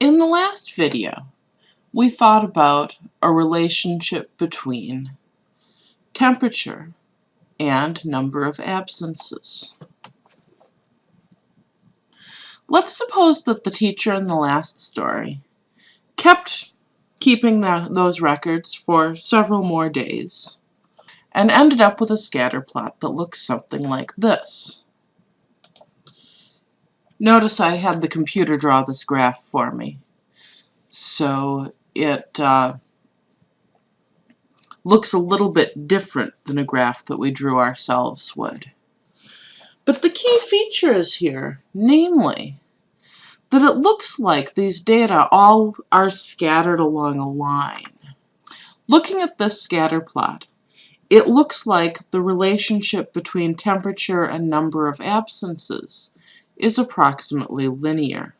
In the last video, we thought about a relationship between temperature and number of absences. Let's suppose that the teacher in the last story kept keeping the, those records for several more days and ended up with a scatter plot that looks something like this. Notice I had the computer draw this graph for me. So it uh, looks a little bit different than a graph that we drew ourselves would. But the key feature is here, namely, that it looks like these data all are scattered along a line. Looking at this scatter plot, it looks like the relationship between temperature and number of absences is approximately linear.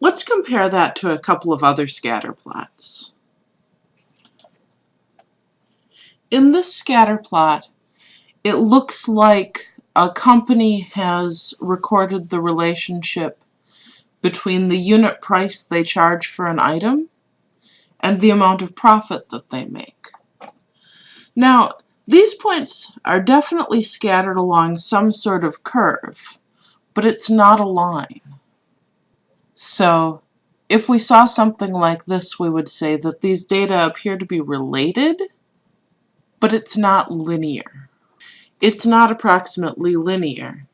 Let's compare that to a couple of other scatter plots. In this scatter plot, it looks like a company has recorded the relationship between the unit price they charge for an item and the amount of profit that they make. Now, these points are definitely scattered along some sort of curve, but it's not a line. So if we saw something like this, we would say that these data appear to be related, but it's not linear. It's not approximately linear.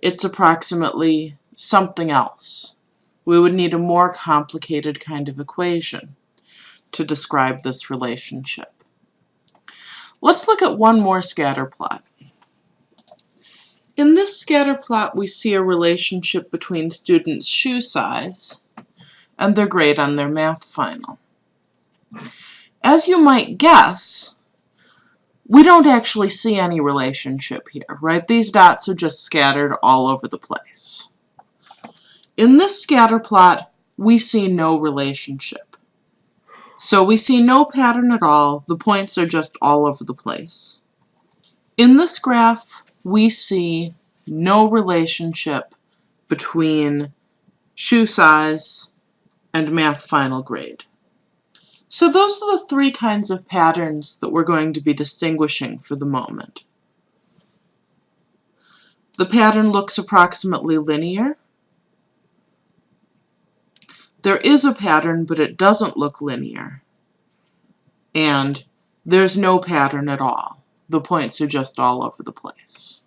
It's approximately something else. We would need a more complicated kind of equation to describe this relationship. Let's look at one more scatter plot. In this scatter plot, we see a relationship between students' shoe size and their grade on their math final. As you might guess, we don't actually see any relationship here, right? These dots are just scattered all over the place. In this scatter plot, we see no relationship. So we see no pattern at all. The points are just all over the place. In this graph, we see no relationship between shoe size and math final grade. So those are the three kinds of patterns that we're going to be distinguishing for the moment. The pattern looks approximately linear. There is a pattern, but it doesn't look linear. And there's no pattern at all. The points are just all over the place.